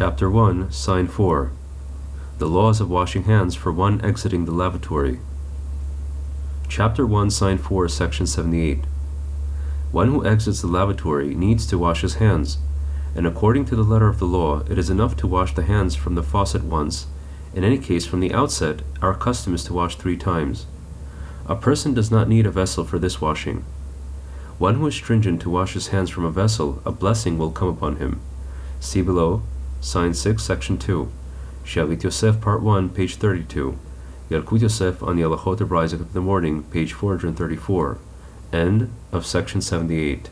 Chapter 1, Sign 4 The Laws of Washing Hands for One Exiting the Lavatory. Chapter 1, Sign 4, Section 78. One who exits the lavatory needs to wash his hands, and according to the letter of the law, it is enough to wash the hands from the faucet once. In any case, from the outset, our custom is to wash three times. A person does not need a vessel for this washing. One who is stringent to wash his hands from a vessel, a blessing will come upon him. See below, Sign 6, Section 2. Shavit Yosef, Part 1, page 32. Yalkut Yosef on the Halachot of of the Morning, page 434. End of Section 78.